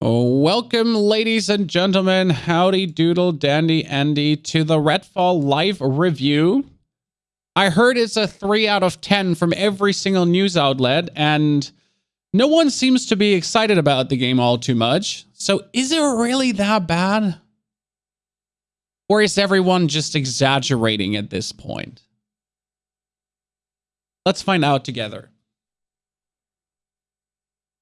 Welcome, ladies and gentlemen, howdy doodle dandy Andy, to the Redfall live review. I heard it's a 3 out of 10 from every single news outlet, and no one seems to be excited about the game all too much. So is it really that bad? Or is everyone just exaggerating at this point? Let's find out together.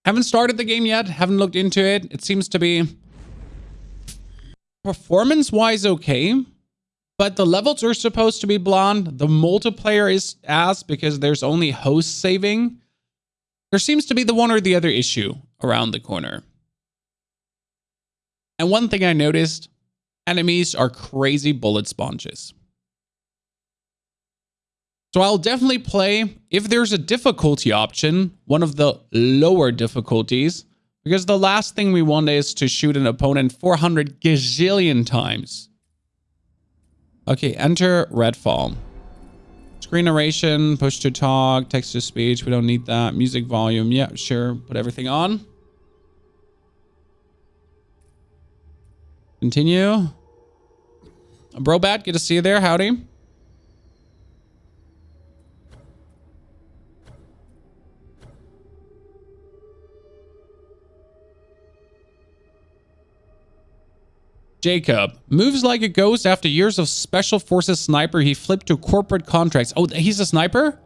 Haven't started the game yet, haven't looked into it. It seems to be performance-wise okay, but the levels are supposed to be blonde. The multiplayer is ass because there's only host saving. There seems to be the one or the other issue around the corner. And one thing I noticed, enemies are crazy bullet sponges. So I'll definitely play, if there's a difficulty option, one of the lower difficulties, because the last thing we want is to shoot an opponent 400 gazillion times. Okay, enter Redfall. Screen narration, push to talk, text to speech. We don't need that. Music volume. Yeah, sure. Put everything on. Continue. Brobat, good to see you there. Howdy. Jacob moves like a ghost after years of special forces sniper. He flipped to corporate contracts. Oh, he's a sniper?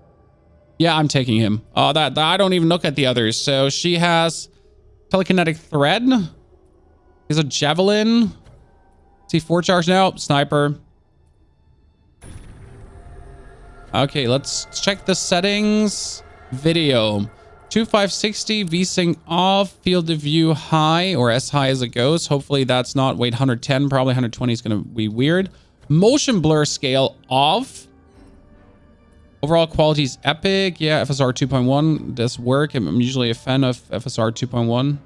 Yeah, I'm taking him. Oh, that, that I don't even look at the others. So she has telekinetic thread. He's a javelin. C4 charge now. Sniper. Okay, let's check the settings. Video. 2560 VSync off, field of view high or as high as it goes. Hopefully that's not, wait, 110, probably 120 is going to be weird. Motion blur scale off. Overall quality is epic. Yeah, FSR 2.1 does work. I'm usually a fan of FSR 2.1.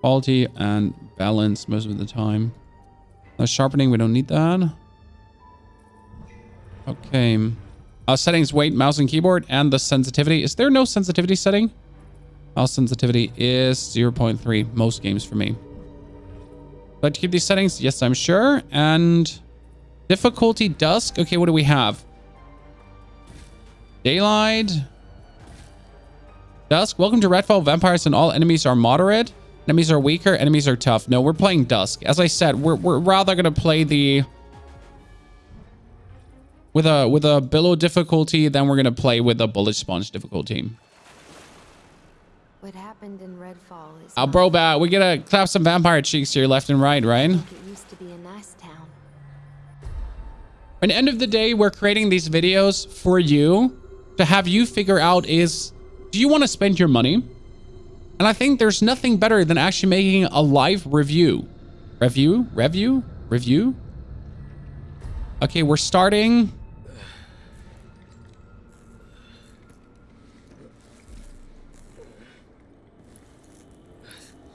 Quality and balance most of the time. Sharpening, we don't need that. Okay. Uh, settings, weight, mouse and keyboard, and the sensitivity. Is there no sensitivity setting? Mouse sensitivity is 0.3. Most games for me. But to keep these settings, yes, I'm sure. And difficulty dusk. Okay, what do we have? Daylight. Dusk. Welcome to Redfall. Vampires and all enemies are moderate. Enemies are weaker. Enemies are tough. No, we're playing Dusk. As I said, we're, we're rather going to play the with a with a billow difficulty, then we're gonna play with a bullet sponge difficulty. What happened in Redfall is Oh bro bat, we gotta clap some vampire cheeks here left and right, right? it used to be a nice town. At the end of the day, we're creating these videos for you to have you figure out is do you want to spend your money? And I think there's nothing better than actually making a live review. Review? Review? Review? Okay, we're starting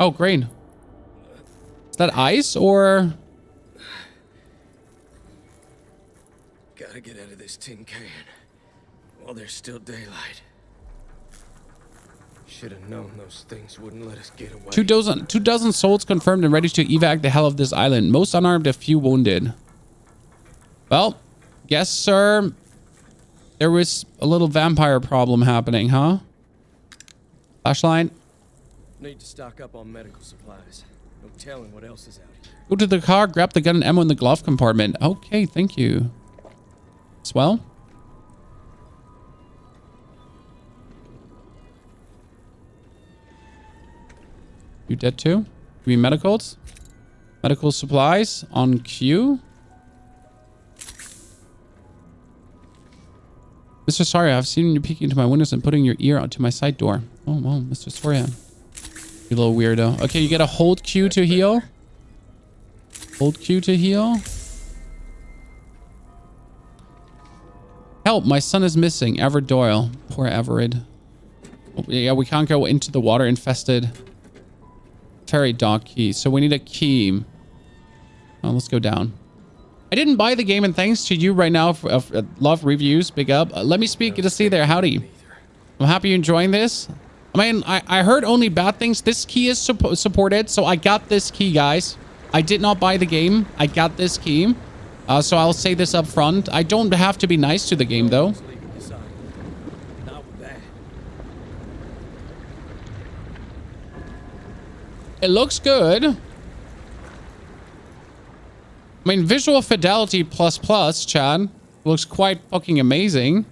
Oh, green. Is that ice or? Gotta get out of this tin can while there's still daylight. Should have known those things wouldn't let us get away. Two dozen, two dozen souls confirmed and ready to evac the hell of this island. Most unarmed, a few wounded. Well, guess, sir, there was a little vampire problem happening, huh? Flashlight. Need to stock up on medical supplies. No telling what else is out here. Go to the car, grab the gun and ammo in the glove compartment. Okay, thank you. Swell. You dead too? Give me medicals. Medical supplies on queue. Mr. Soria, I've seen you peeking into my windows and putting your ear onto my side door. Oh, well, Mr. Soria. You little weirdo. Okay, you get a hold Q to heal. Hold Q to heal. Help, my son is missing. Everett Doyle. Poor Everett. Oh, yeah, we can't go into the water infested ferry dock key. So we need a key. Oh, let's go down. I didn't buy the game, and thanks to you right now for uh, love reviews. Big up. Uh, let me speak. To see there. Howdy. I'm happy you're enjoying this. I mean, I, I heard only bad things. This key is supp supported, so I got this key, guys. I did not buy the game. I got this key. Uh, so I'll say this up front. I don't have to be nice to the game, though. It looks good. I mean, visual fidelity plus plus, Chad. Looks quite fucking amazing.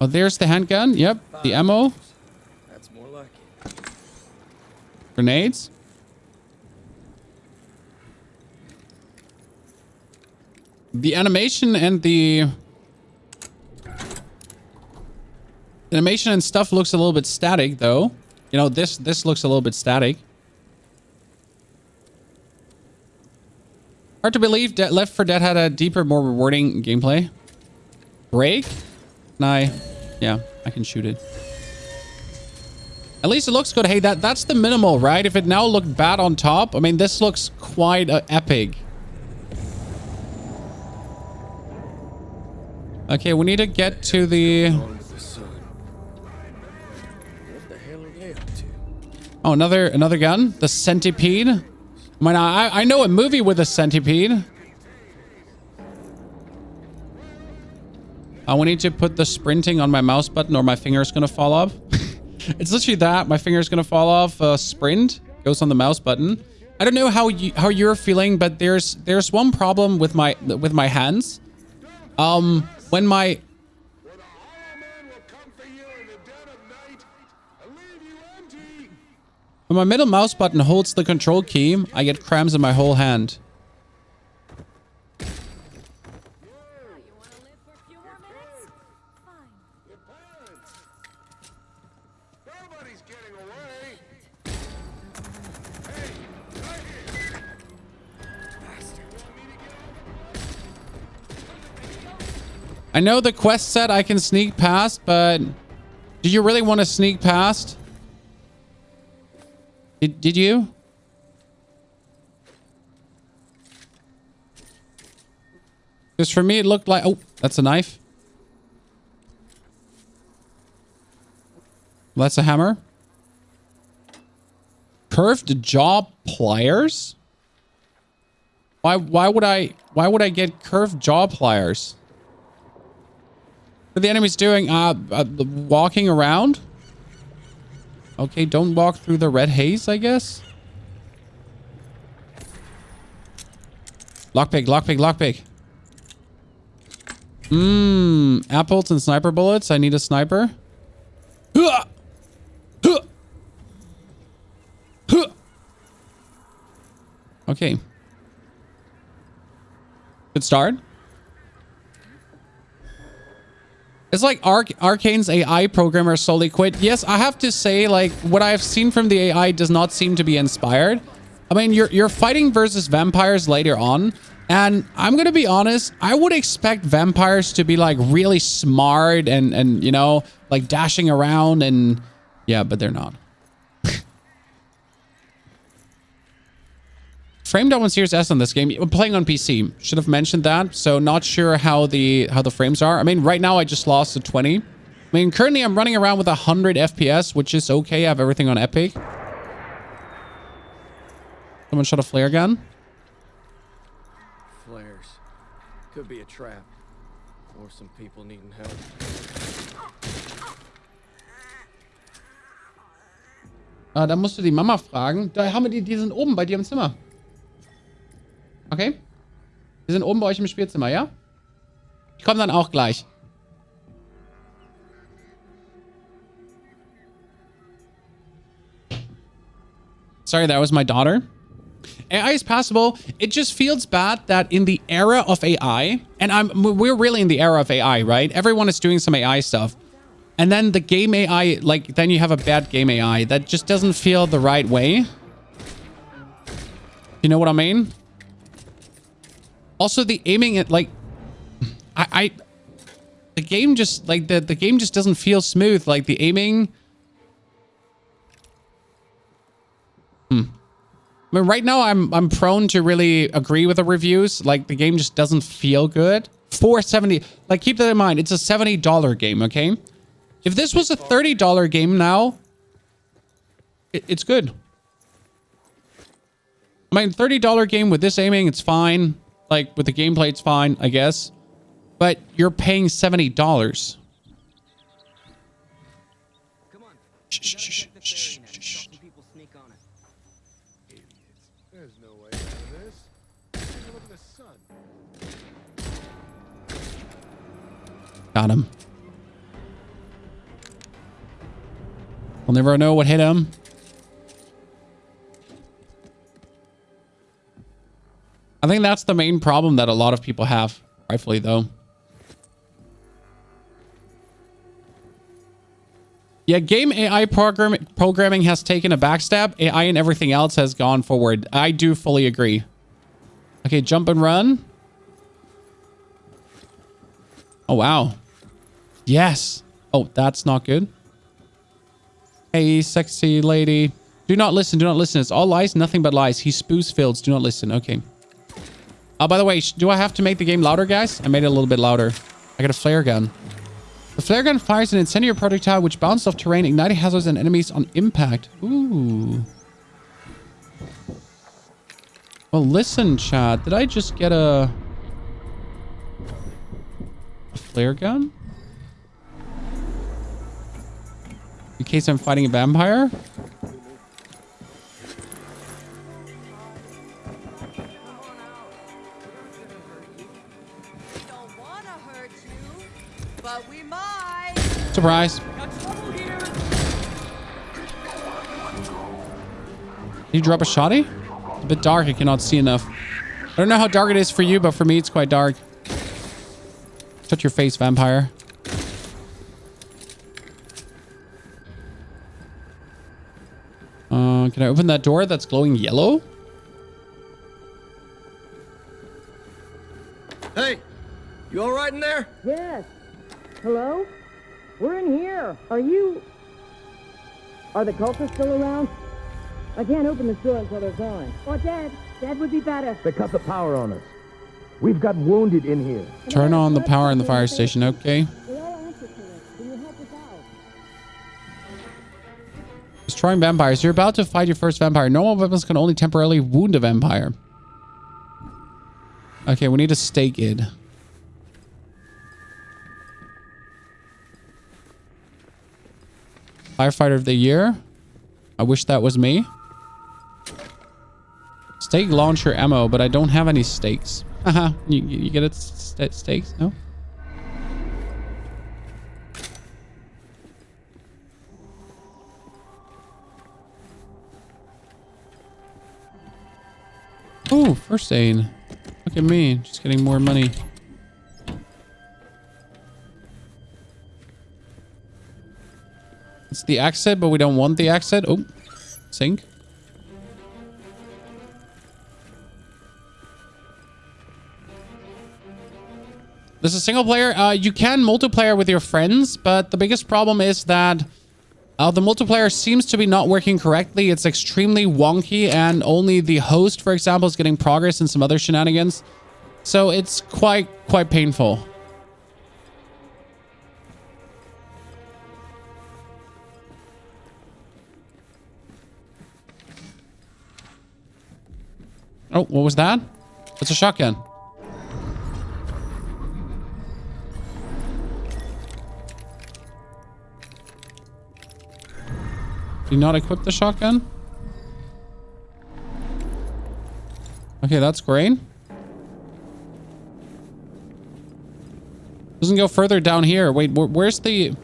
Oh, there's the handgun. Yep, the ammo. That's more like it. Grenades. The animation and the animation and stuff looks a little bit static though. You know, this this looks a little bit static. Hard to believe De Left 4 Dead had a deeper, more rewarding gameplay. Break? Can I? Yeah, I can shoot it. At least it looks good. Hey, that that's the minimal, right? If it now looked bad on top, I mean, this looks quite uh, epic. Okay, we need to get to the... Oh, another another gun? The centipede? I mean, I, I know a movie with a centipede. I will need to put the sprinting on my mouse button or my finger's gonna fall off. It's literally that. My finger's gonna fall off. Uh, sprint goes on the mouse button. I don't know how you how you're feeling, but there's there's one problem with my with my hands. Um, when my when my middle mouse button holds the control key, I get cramps in my whole hand. I know the quest said I can sneak past, but do you really want to sneak past? Did, did you? Because for me, it looked like... Oh, that's a knife. That's a hammer. Curved jaw pliers? Why, why would I... Why would I get curved jaw pliers? What are the enemies doing? Uh, uh, walking around? Okay, don't walk through the red haze, I guess. Lockpick, lockpick, lockpick. Mmm, apples and sniper bullets. I need a sniper. Okay. Good start. It's like Arc Arkane's AI programmer slowly quit. Yes, I have to say, like, what I've seen from the AI does not seem to be inspired. I mean, you're you're fighting versus vampires later on, and I'm gonna be honest, I would expect vampires to be like really smart and and you know, like dashing around and yeah, but they're not. Frame down one Series S on this game. I'm playing on PC. Should have mentioned that. So not sure how the how the frames are. I mean, right now I just lost to 20. I mean, currently I'm running around with 100 FPS, which is okay. I have everything on Epic. Someone shot a flare gun. Flares. Could be a trap. Or some people needing help. Ah, da musst du die Mama fragen. Da haben wir die, die sind oben bei dir im Zimmer. Okay? Die sind oben bei euch im Spielzimmer, ja? Ich komme dann auch gleich. Sorry, that was my daughter. AI is possible. It just feels bad that in the era of AI, and I'm we're really in the era of AI, right? Everyone is doing some AI stuff. And then the game AI, like, then you have a bad game AI that just doesn't feel the right way. You know what I mean? Also, the aiming at, like, I, I, the game just, like, the, the game just doesn't feel smooth. Like, the aiming. Hmm. I mean, right now, I'm, I'm prone to really agree with the reviews. Like, the game just doesn't feel good. 470 like, keep that in mind. It's a $70 game, okay? If this was a $30 game now, it, it's good. I mean, $30 game with this aiming, it's fine. Like, with the gameplay, it's fine, I guess. But you're paying $70. Shh, shh, shh, shh, ferry net and shh, saw shh. some people sneak on it. There's no way out of this. Take a look at the sun. Got him. We'll never know what hit him. I think that's the main problem that a lot of people have, rightfully though. Yeah, game AI program programming has taken a backstab. AI and everything else has gone forward. I do fully agree. Okay, jump and run. Oh, wow. Yes. Oh, that's not good. Hey, sexy lady. Do not listen. Do not listen. It's all lies, nothing but lies. He spoos fields. Do not listen. Okay. Oh, by the way, do I have to make the game louder, guys? I made it a little bit louder. I got a flare gun. The flare gun fires an incendiary projectile which bounces off terrain, igniting hazards and enemies on impact. Ooh. Well, listen, chat. Did I just get a... a flare gun? In case I'm fighting a vampire? Surprise. Did you drop a shotty? It's a bit dark. I cannot see enough. I don't know how dark it is for you, but for me, it's quite dark. Shut your face, vampire. Uh, can I open that door that's glowing yellow? Hey, you all right in there? Yes. Hello? We're in here. Are you... Are the cultists still around? I can't open the door until they're gone. Or dead. Dead would be better. They cut the power on us. We've got wounded in here. Turn on the power in the fire station, okay? We all answer to it. Can you help us out? Destroying vampires. You're about to fight your first vampire. Normal weapons can only temporarily wound a vampire. Okay, we need to stake it. Firefighter of the year. I wish that was me. Stake launcher ammo, but I don't have any stakes. Haha, you, you get it? St stakes? No? Oh, first aid. Look at me, just getting more money. It's the exit, but we don't want the exit. Oh, sink. This is single player. Uh, you can multiplayer with your friends, but the biggest problem is that uh, the multiplayer seems to be not working correctly. It's extremely wonky, and only the host, for example, is getting progress and some other shenanigans. So it's quite quite painful. Oh, what was that? It's a shotgun. Do you not equip the shotgun? Okay, that's great. Doesn't go further down here. Wait, wh where's the...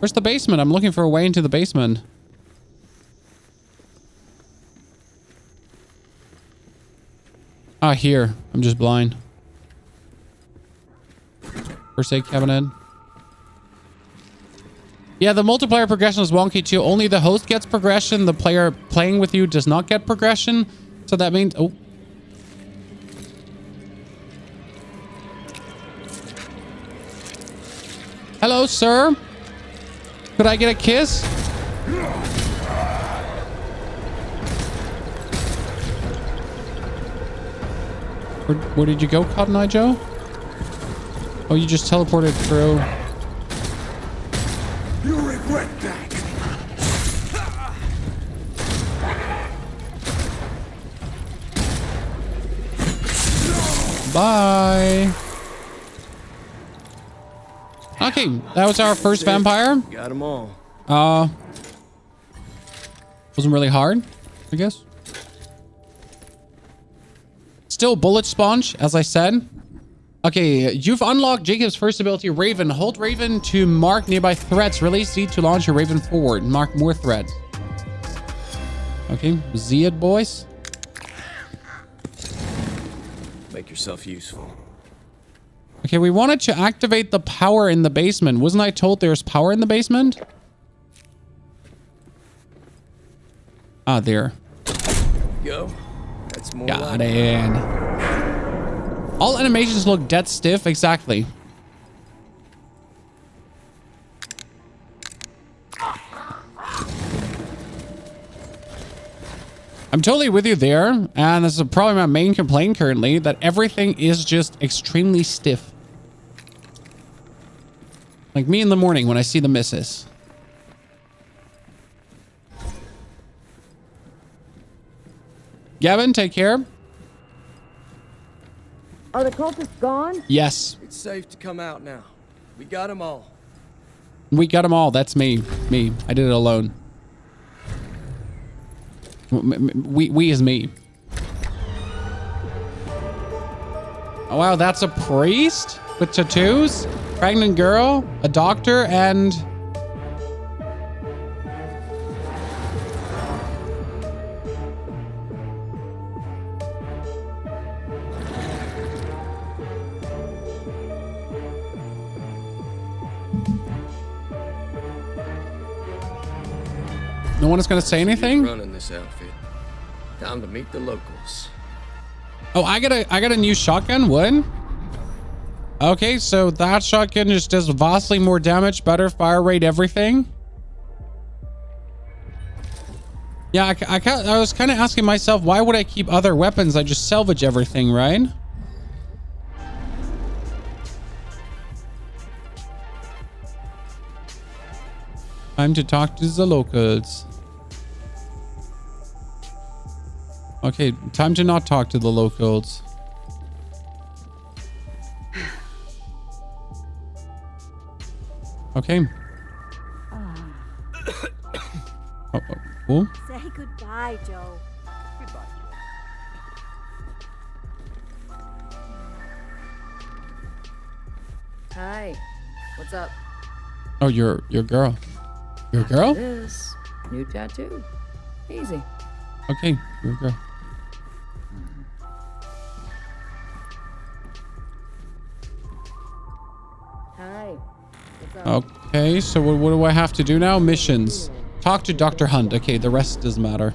Where's the basement? I'm looking for a way into the basement. Ah, here. I'm just blind. First aid cabinet. Yeah, the multiplayer progression is wonky too. Only the host gets progression. The player playing with you does not get progression. So that means... Oh. Hello, sir. Could I get a kiss? Where, where did you go, Cotton Eye Joe? Oh, you just teleported through. You'll regret that. Bye. Okay, that was our first vampire. Got them all. Uh, wasn't really hard, I guess. Still bullet sponge, as I said. Okay, you've unlocked Jacob's first ability, Raven. Hold Raven to mark nearby threats. Release Z to launch your Raven forward. And mark more threats. Okay, Z it, boys. Make yourself useful. Okay, we wanted to activate the power in the basement. Wasn't I told there's power in the basement? Ah, there. Go. That's more Got like it. All animations look dead stiff. Exactly. I'm totally with you there. And this is probably my main complaint currently, that everything is just extremely stiff. Like me in the morning when I see the misses. Gavin, take care. Are the cultists gone? Yes. It's safe to come out now. We got them all. We got them all. That's me. Me. I did it alone. M- m- We, we is me. Oh, wow. That's a priest with tattoos, pregnant girl, a doctor, and... No one is going to say anything? Running this outfit. Time to meet the locals. Oh, I got a I got a new shotgun. What? Okay, so that shotgun just does vastly more damage, better fire rate, everything. Yeah, I, I, I was kind of asking myself, why would I keep other weapons? I just salvage everything, right? Time to talk to the locals. Okay, time to not talk to the locals. Okay. Ah. Oh, oh, cool. Say goodbye, Joe. Hi. What's up? Oh, you're your girl. Your girl? This new tattoo. Easy. Okay, your girl. Okay, so what, what do I have to do now? Missions. Talk to Dr. Hunt. Okay, the rest doesn't matter.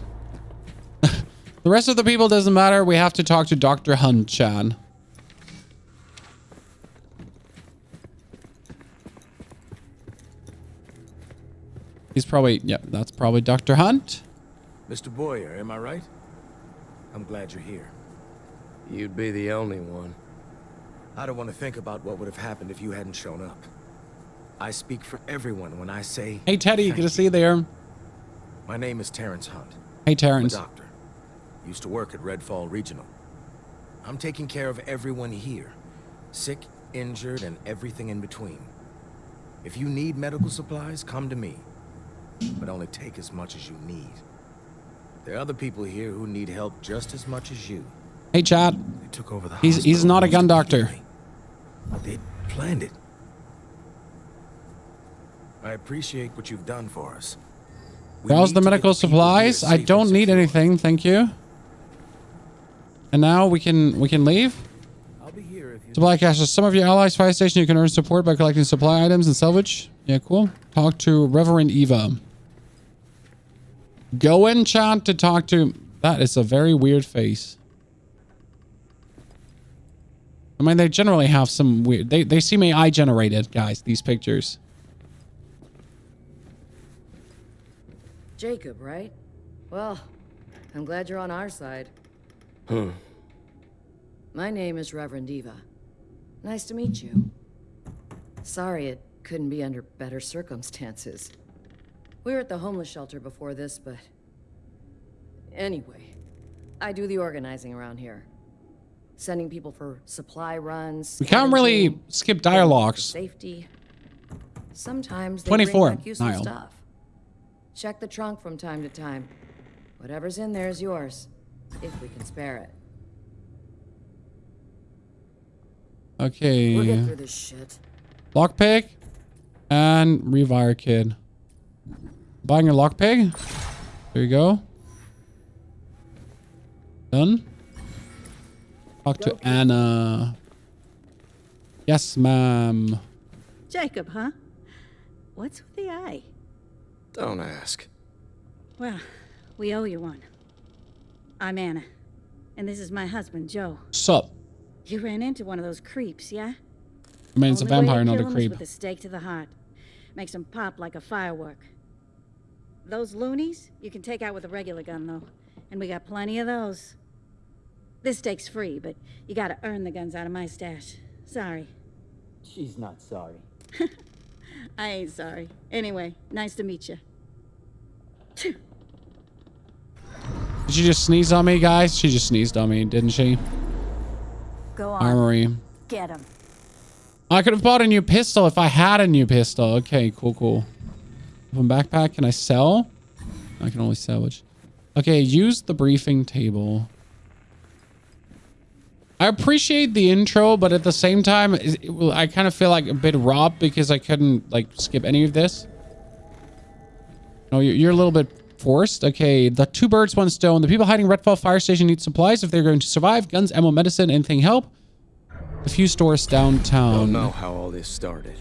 the rest of the people doesn't matter. We have to talk to Dr. Hunt, Chan. He's probably, yeah, that's probably Dr. Hunt. Mr. Boyer, am I right? I'm glad you're here. You'd be the only one. I don't want to think about what would have happened if you hadn't shown up. I speak for everyone when I say... Hey, Teddy, good to see you there. My name is Terrence Hunt. Hey, I'm a Terrence. doctor. Used to work at Redfall Regional. I'm taking care of everyone here. Sick, injured, and everything in between. If you need medical supplies, come to me. But only take as much as you need. There are other people here who need help just as much as you. Hey, Chad. They took over the He's- he's not a gun doctor. they planned it. I appreciate what you've done for us. We the medical supplies. I don't need anything, thank you. And now we can we can leave. I'll be here if you Supply caches. Some of your allies' fire station you can earn support by collecting supply items and salvage. Yeah, cool. Talk to Reverend Eva. Go in chat to talk to. That is a very weird face. I mean, they generally have some weird. They they seem AI generated, guys. These pictures. Jacob, right? Well, I'm glad you're on our side. Hmm. My name is Reverend Eva. Nice to meet you. Sorry it couldn't be under better circumstances. We were at the homeless shelter before this, but... Anyway, I do the organizing around here. Sending people for supply runs. We can't really skip getting people for dialogues. Safety. Sometimes they 24, bring back useful Niall. stuff. Check the trunk from time to time. Whatever's in there is yours, if we can spare it. Okay. We'll get through this shit. Lockpick and rewire kid. Buying a lockpick. There you go. Done. Talk to Anna. Yes, ma'am. Jacob, huh? What's with the eye? Don't ask. Well, we owe you one. I'm Anna, and this is my husband, Joe. Sup? You ran into one of those creeps, yeah? I mean, it's a Only way to vampire, not a a 'em is creep. With a stake to the heart. Makes them pop like a firework. Those loonies, you can take out with a regular gun, though. And we got plenty of those. This stake's free, but you gotta earn the guns out of my stash. Sorry. She's not sorry. I ain't sorry. Anyway, nice to meet you. Did she just sneeze on me, guys? She just sneezed on me, didn't she? Go on. Armory. Get him. I could have bought a new pistol if I had a new pistol. Okay, cool, cool. Open backpack. Can I sell? I can only salvage. Okay, use the briefing table. I appreciate the intro, but at the same time, it- I kind of feel like a bit robbed because I couldn't like skip any of this. No, you're, you're a little bit forced. Okay, the two birds, one stone. The people hiding Redfall Fire Station need supplies if they're going to survive. Guns, ammo, medicine, anything help. A few stores downtown. Don't know how all this started.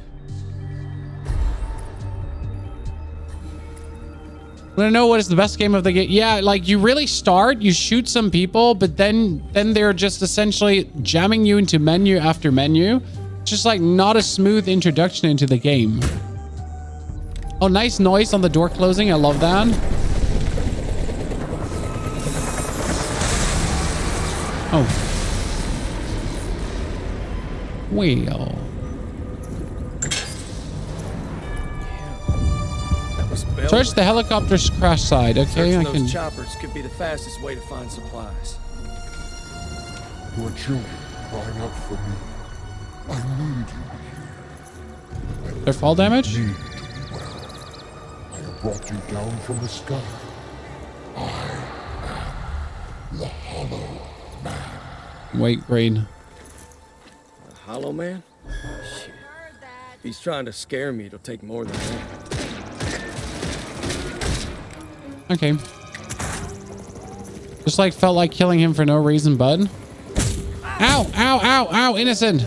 Want to know what is the best game of the game? Yeah, like you really start, you shoot some people, but then then they're just essentially jamming you into menu after menu. Just like not a smooth introduction into the game. Oh, nice noise on the door closing. I love that. Oh. Well. That was Bell. Search the helicopter's crash side. Okay, I Searching can. those choppers could be the fastest way to find supplies. Your children crying out for me. I need you. here. Their fall damage? Need you well. I have brought you down from the sky. I am the Hollow Man. Wait, grade. A hollow man? Shit. If he's trying to scare me, it'll take more than that. Okay. Just like felt like killing him for no reason, bud. Ow, ow, ow, ow, innocent.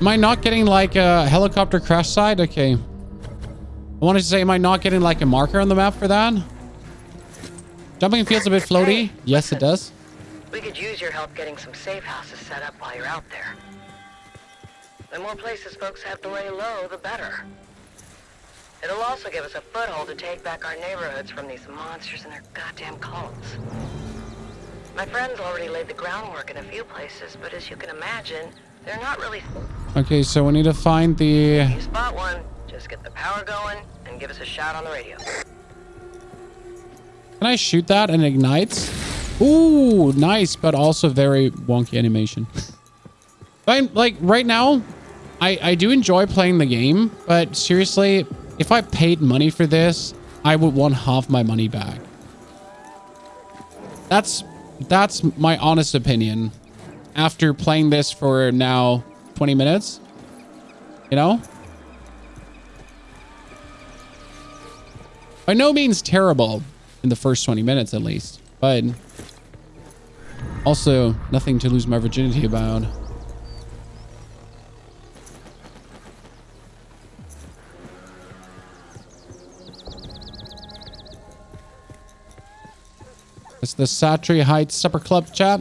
Am I not getting like a helicopter crash side? Okay. I wanted to say, am I not getting like a marker on the map for that? Jumping feels a bit floaty. yes, it does. We could use your help getting some safe houses set up while you're out there. The more places folks have to lay low, the better. It'll also give us a foothold to take back our neighborhoods from these monsters and their goddamn cults. My friends already laid the groundwork in a few places, but as you can imagine, they're not really... Okay, so we need to find the... You spot one, just get the power going and give us a shout on the radio. Can I shoot that and it ignites? Ooh, nice, but also very wonky animation. I'm like right now, I I do enjoy playing the game, but seriously, if I paid money for this, I would want half my money back. That's that's my honest opinion. After playing this for now 20 minutes, you know? By no means terrible in the first 20 minutes at least, but also nothing to lose my virginity about. It's the Satry Heights Supper Club chat.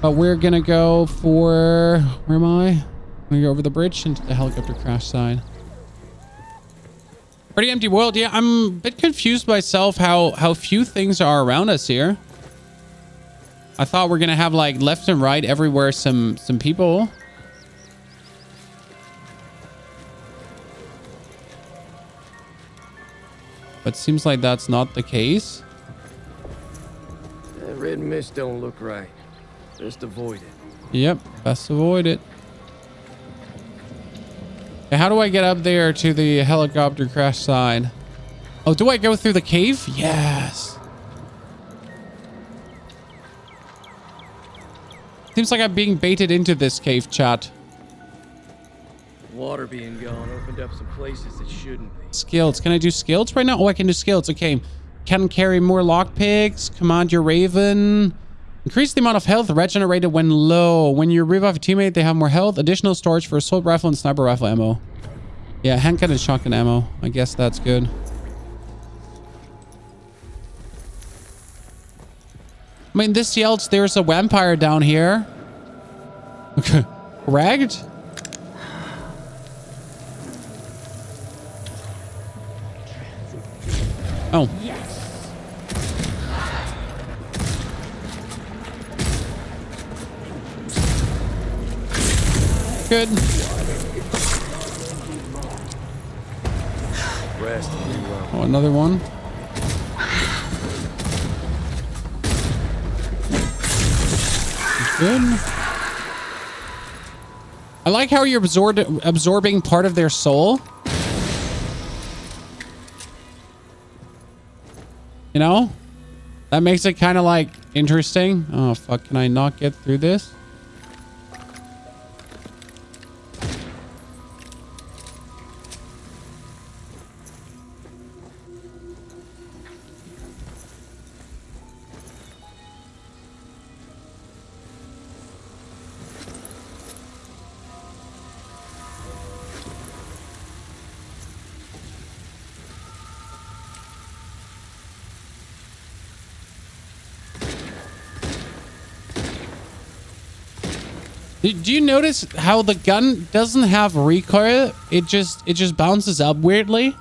But we're gonna go for where am I? I'm gonna go over the bridge into the helicopter crash side. Pretty empty world. Yeah, I'm a bit confused myself how how few things are around us here. I thought we're gonna have like left and right everywhere some some people. But seems like that's not the case. Red mist don't look right. Just avoid it. Yep, best avoid it. Okay, how do I get up there to the helicopter crash side? Oh, do I go through the cave? Yes. Seems like I'm being baited into this cave, chat. Water being gone opened up some places that shouldn't be. Skills. Can I do skills right now? Oh, I can do skills. Okay. Can carry more lockpicks. Command your raven. Increase the amount of health regenerated when low. When you revive a teammate, they have more health. Additional storage for assault rifle and sniper rifle ammo. Yeah, handgun and shotgun ammo. I guess that's good. I mean, this yells there's a vampire down here. Okay. Ragged? Oh. Good. Oh, another one. Good. I like how you're absorbed, absorbing part of their soul. You know? That makes it kind of like interesting. Oh, fuck. Can I not get through this? Do you notice how the gun doesn't have recoil? It just it just bounces up weirdly.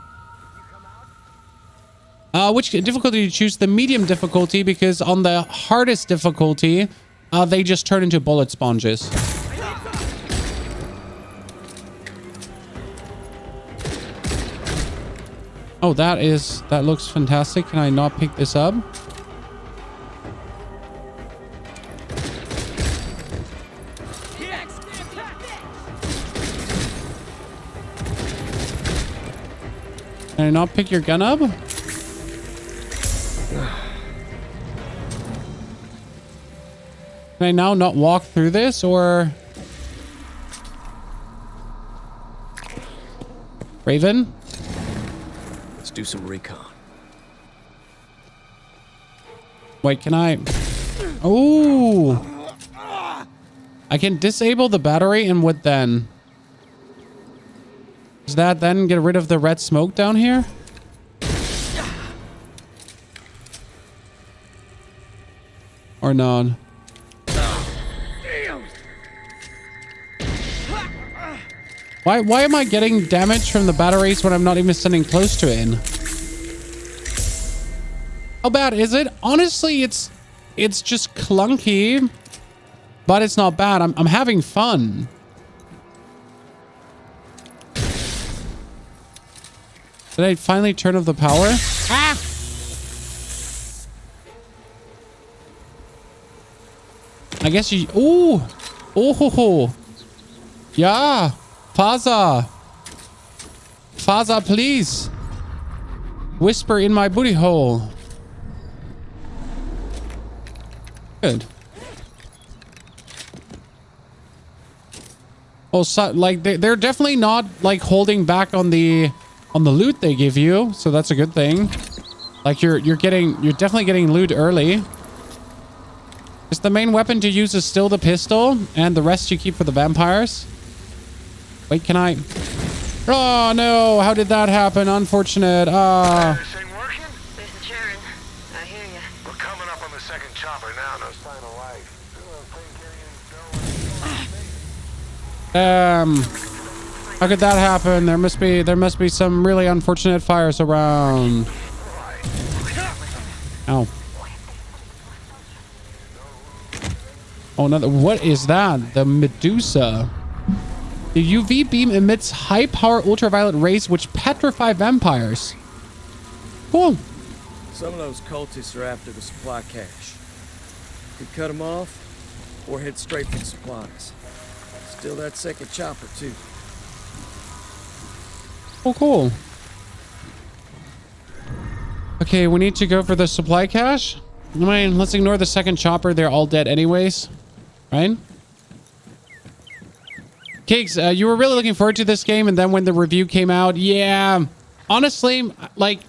Uh, which difficulty do you choose? The medium difficulty because on the hardest difficulty, uh, they just turn into bullet sponges. Oh, that is that looks fantastic. Can I not pick this up? Can I not pick your gun up? Can I now not walk through this or... Raven? Let's do some recon. Wait, can I... Oh! I can disable the battery and what then? Does that then get rid of the red smoke down here? Or not? Why, why am I getting damage from the batteries when I'm not even standing close to it? in? How bad is it? Honestly, it's it's just clunky, but it's not bad. I'm, I'm having fun. Did I finally turn off the power? Ah! I guess you... Ooh! Oh! Ho, ho. Yeah! Faza! Faza, please! Whisper in my booty hole. Good. Oh, so, like, they, they're definitely not, like, holding back on the on the loot they give you, so that's a good thing. Like you're you're getting you're definitely getting loot early. Is the main weapon to use is still the pistol, and the rest you keep for the vampires? Wait, can I? Oh no! How did that happen? Unfortunate. Ah. This is Sharon. I hear you. We're coming up on the second chopper now. No sign of life. Um. How could that happen? There must be there must be some really unfortunate fires around. Ow. Oh, another. What is that? The Medusa. The UV beam emits high power ultraviolet rays which petrify vampires. Cool. Some of those cultists are after the supply cache. Could cut them off, or head straight for the supplies. Still that second chopper, too. Oh, cool. Okay, we need to go for the supply cache. I mean, let's ignore the second chopper. They're all dead anyways. Right? Cakes, uh, you were really looking forward to this game, and then when the review came out, yeah. Honestly, like,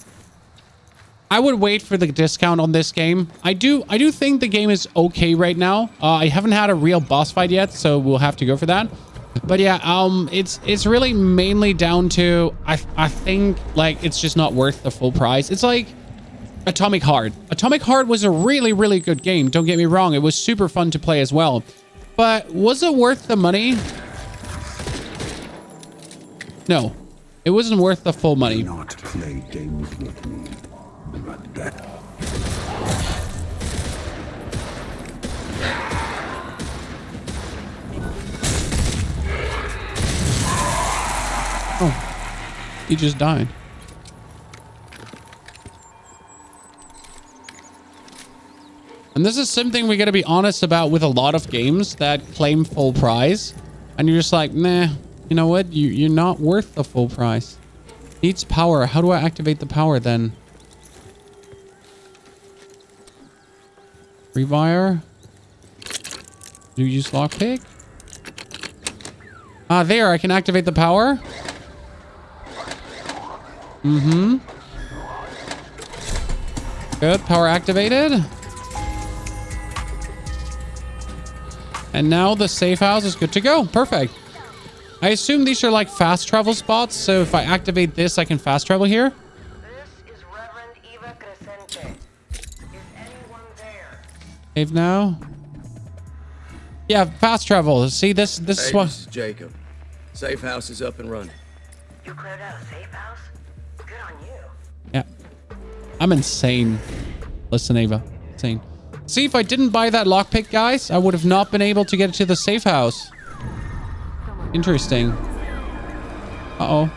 I would wait for the discount on this game. I do, I do think the game is okay right now. Uh, I haven't had a real boss fight yet, so we'll have to go for that. But yeah, um, it's it's really mainly down to I I think like it's just not worth the full price. It's like Atomic Heart. Atomic Heart was a really really good game. Don't get me wrong, it was super fun to play as well. But was it worth the money? No, it wasn't worth the full money. Not play games with me, Oh, he just died. And this is something we got to be honest about with a lot of games that claim full price. And you're just like, nah, you know what? You, you're not worth the full price. Needs power. How do I activate the power then? Rewire. Do you use lockpick? Ah, there. I can activate the power. Mm-hmm. Good. Power activated. And now the safe house is good to go. Perfect. I assume these are like fast travel spots. So if I activate this, I can fast travel here. This is Reverend Eva Crescente. Is anyone there? Save now. Yeah, fast travel. See, this this Hey, is what... this is Jacob. Safe house is up and running. You cleared out a safe house? I'm insane. Listen, Ava. Insane. See, if I didn't buy that lockpick, guys, I would have not been able to get to the safe house. Interesting. Uh-oh.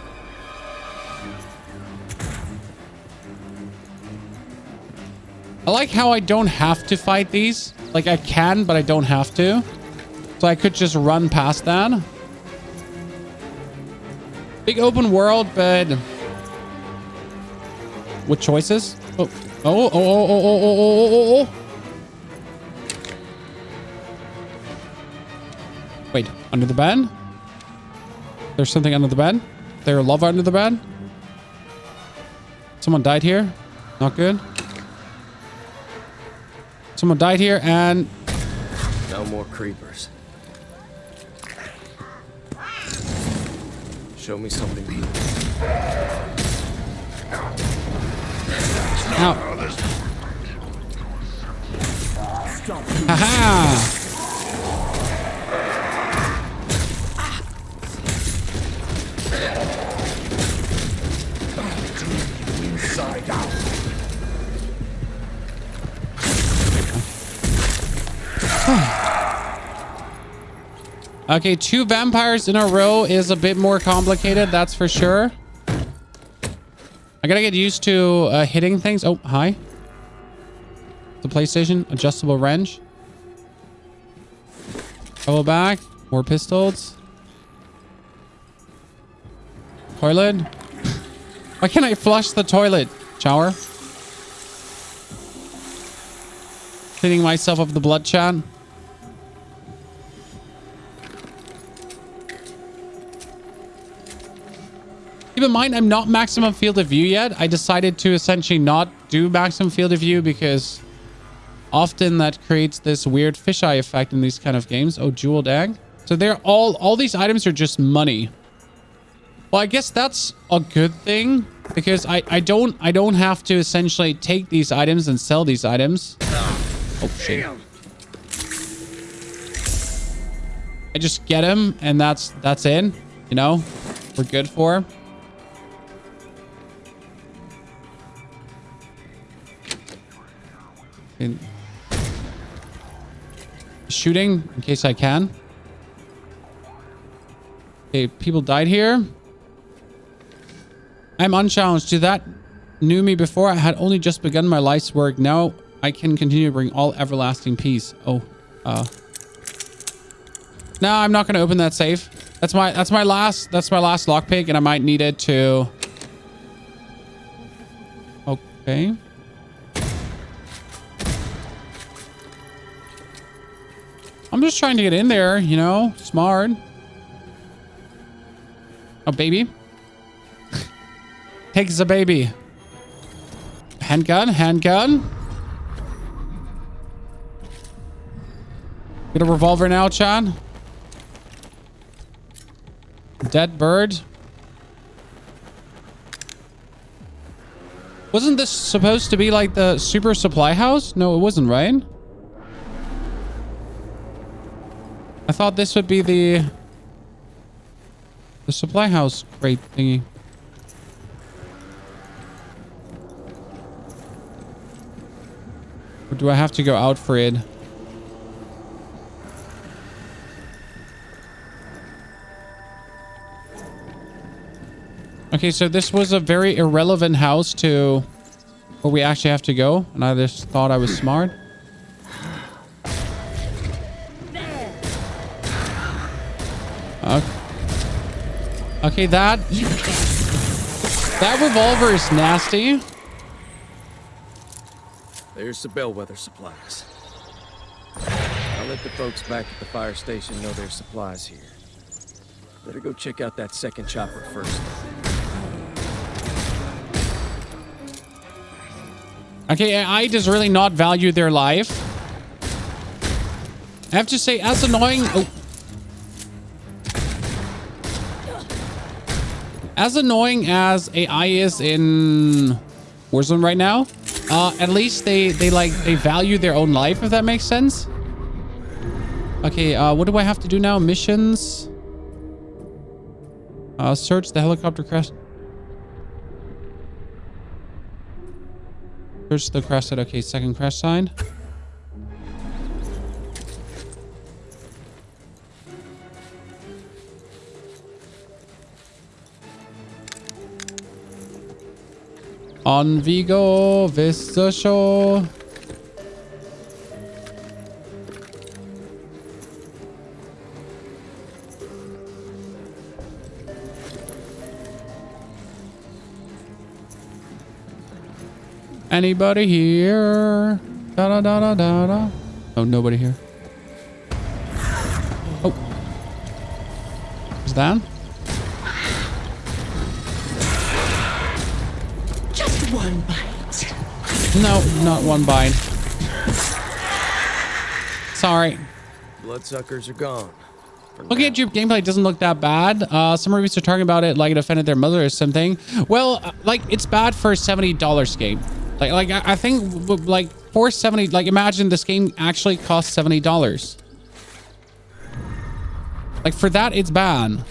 I like how I don't have to fight these. Like, I can, but I don't have to. So I could just run past that. Big open world, but... With choices? Oh, oh, oh, oh, oh, oh, oh, oh, oh, oh, oh. Wait, under the bed? There's something under the bed? There lava under the bed? Someone died here? Not good. Someone died here and... No more creepers. Show me something good. Ow. Haha! Okay, two vampires in a row is a bit more complicated, that's for sure. I gotta get used to uh, hitting things. Oh, hi. The PlayStation, adjustable wrench. Go back, more pistols. Toilet. Why can't I flush the toilet? Shower. Cleaning myself of the blood. Keep in mind, I'm not maximum field of view yet. I decided to essentially not do maximum field of view because often that creates this weird fisheye effect in these kind of games. Oh, jeweled egg. So they're all, all these items are just money. Well, I guess that's a good thing because I, I don't, I don't have to essentially take these items and sell these items. Oh, shit. I just get them and that's, that's it. You know, we're good for. Shooting in case I can. Okay, people died here. I'm unchallenged. To that knew me before, I had only just begun my life's work. Now I can continue to bring all everlasting peace. Oh, uh. No, I'm not going to open that safe. That's my that's my last that's my last lockpick, and I might need it to. Okay. I'm just trying to get in there, you know, smart. Oh, baby. Takes a baby. Handgun, handgun. Get a revolver now, Chan. Dead bird. Wasn't this supposed to be like the super supply house? No, it wasn't, right? I thought this would be the the supply house crate thingy. Or do I have to go out for it? Okay, so this was a very irrelevant house to where we actually have to go. And I just thought I was smart. Okay, that... That revolver is nasty. There's the bellwether supplies. I'll let the folks back at the fire station know there's supplies here. Better go check out that second chopper first. Okay, AI does really not value their life. I have to say, as annoying... Oh. As annoying as AI is in Warzone right now, uh, at least they, they like, they value their own life, if that makes sense. Okay, uh, what do I have to do now? Missions. Uh, search the helicopter crash. Search the crash site. Okay, second crash sign. On Vigo Vista Shore. Anybody here? Da da da da da da. Oh, nobody here. Oh. Is that? One bite. No, not one bite. Sorry. Bloodsuckers are gone. Looking at your gameplay, it doesn't look that bad. Uh, some reviews are talking about it like it offended their mother or something. Well, uh, like it's bad for a $70 game. Like, like I I think like for 70, like imagine this game actually costs $70. Like for that, it's bad.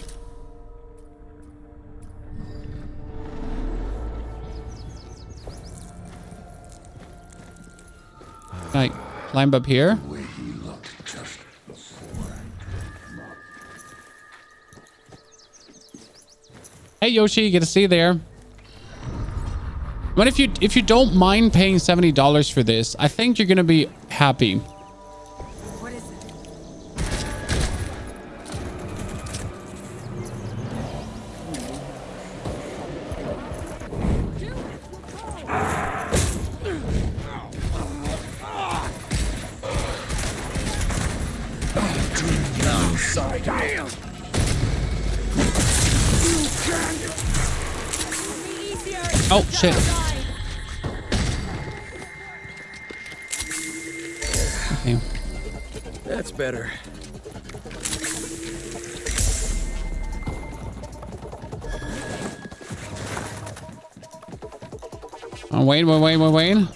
Can I climb up here? Hey Yoshi, good to see you there. But if you if you don't mind paying seventy dollars for this, I think you're gonna be happy. Wait, wait, wait, wait, wait.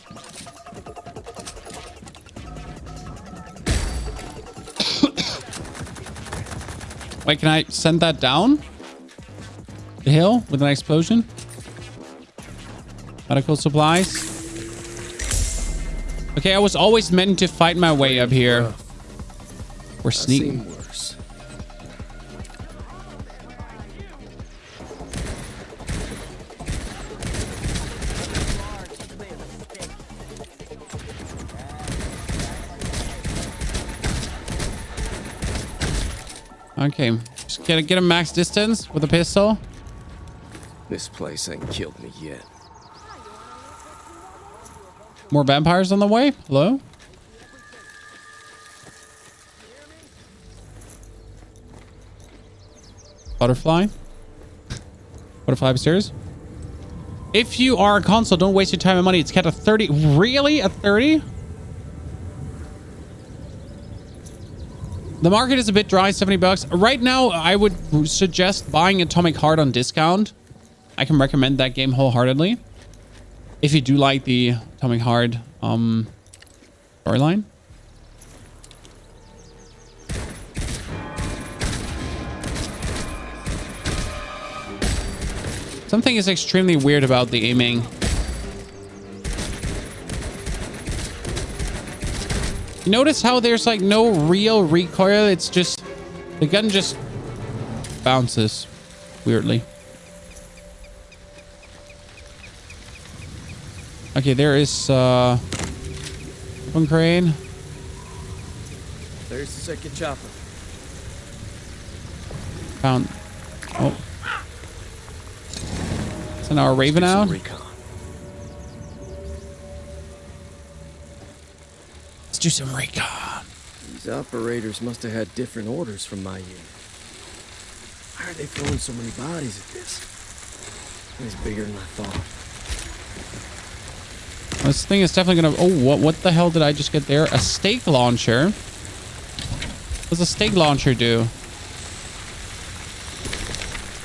Wait, can I send that down? The hill with an explosion? Medical supplies. Okay, I was always meant to fight my way up here. We're sneaking. Okay. Just get, get a max distance with a pistol. This place ain't killed me yet. More vampires on the way. Hello? Butterfly. Butterfly upstairs. If you are a console, don't waste your time and money. It's kept a 30. Really? A 30? The market is a bit dry, 70 bucks. Right now, I would suggest buying Atomic Heart on discount. I can recommend that game wholeheartedly. If you do like the Atomic Heart um, storyline. Something is extremely weird about the aiming. Notice how there's like no real recoil? It's just, the gun just bounces weirdly. Okay, there is uh one crane. There's the second chopper. Found oh. So now our Raven Do some out. recon. Let's do some recon. These operators must have had different orders from my unit. Why are they throwing so many bodies at this? It's bigger than I thought. This thing is definitely gonna oh what what the hell did I just get there? A stake launcher. What does a stake launcher do?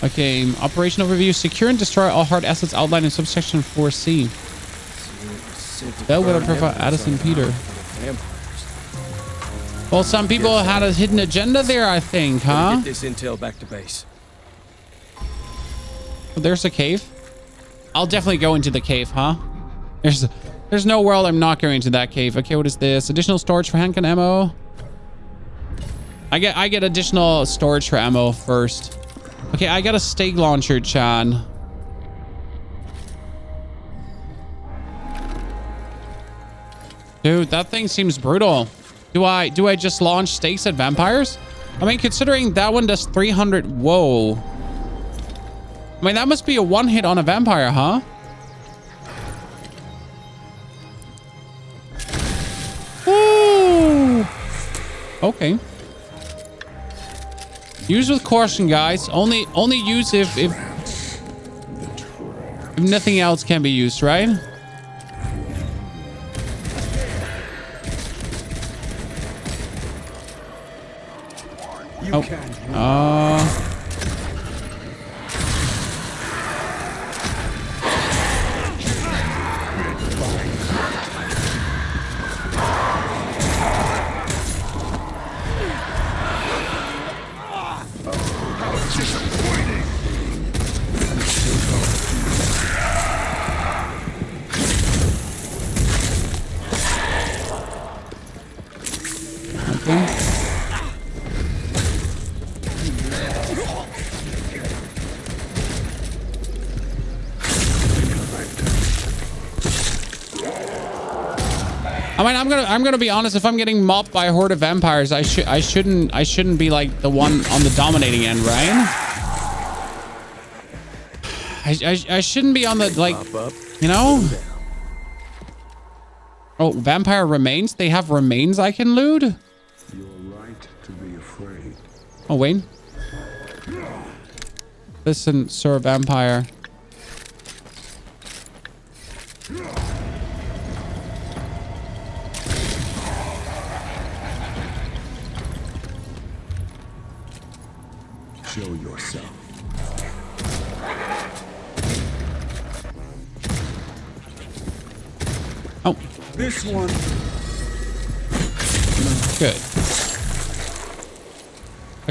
Okay, operation overview. Secure and destroy all hard assets outlined in subsection 4C. Bellwether Profile Addison Peter. Vampires. Well, some people had a hidden agenda there, I think, huh? Get this intel back to base. There's a cave. I'll definitely go into the cave, huh? There's there's no world I'm not going into that cave. Okay, what is this? Additional storage for handgun ammo. I get I get additional storage for ammo first. Okay, I got a stake launcher, Chan. Dude, that thing seems brutal. Do I do I just launch stakes at vampires? I mean, considering that one does 300. Whoa. I mean, that must be a one hit on a vampire, huh? Ooh. Okay. Use with caution, guys. Only only use if if if nothing else can be used, right? You Oh. I'm gonna I'm gonna be honest. If I'm getting mopped by a horde of vampires, I should I shouldn't I shouldn't be like the one on the dominating end, right? I I, I shouldn't be on the like you know. Oh, vampire remains. They have remains I can loot. You're right to be afraid. Oh Wayne. Listen, Sir Vampire.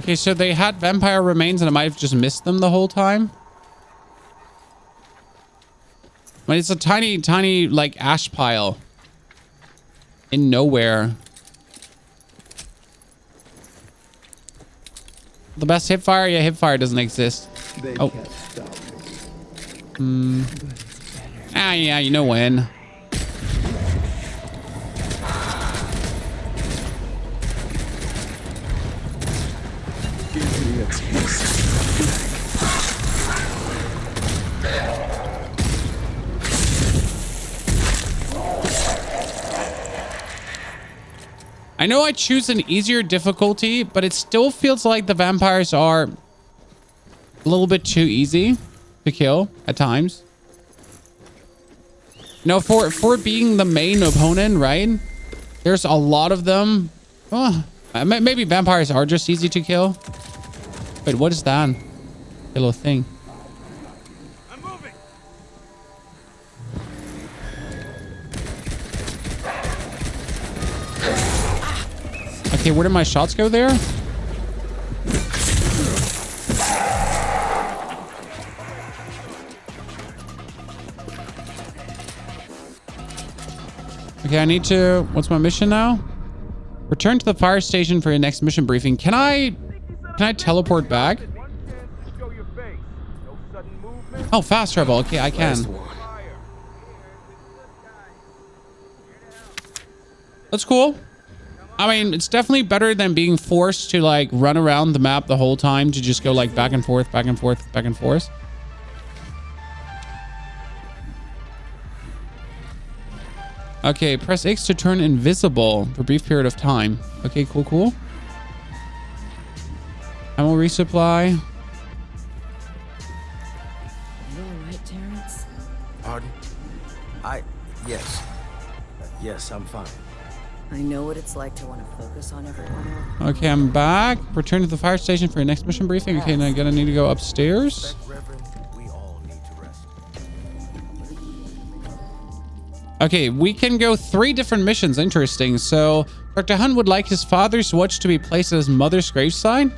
Okay, so they had vampire remains and I might have just missed them the whole time. I mean, it's a tiny, tiny, like, ash pile. In nowhere. The best hipfire? Yeah, hipfire doesn't exist. They Oh. can't stop us. Hmm. Ah, yeah, you know when. I know I choose an easier difficulty, but it still feels like the vampires are a little bit too easy to kill at times. No, for for being the main opponent, right? There's a lot of them. Oh, maybe vampires are just easy to kill. Wait, what is that? Little thing. Okay, where did my shots go there? Okay, I need to... What's my mission now? Return to the fire station for your next mission briefing. Can I... Can I teleport back? Oh, fast travel. Okay, I can. That's cool. I mean, it's definitely better than being forced to like run around the map the whole time to just go like back and forth, back and forth, back and forth. Okay, press X to turn invisible for a brief period of time. Okay, cool, cool. Ammo resupply. You alright, Terrence? Pardon? I... yes. Yes, I'm fine. I know what it's like to want to focus on everyone. Okay, I'm back. Return to the fire station for your next mission briefing. Okay, now I'm gonna need to go upstairs. Okay, we can go three different missions. Interesting. So, Dr. Hunt would like his father's watch to be placed at his mother's graveside.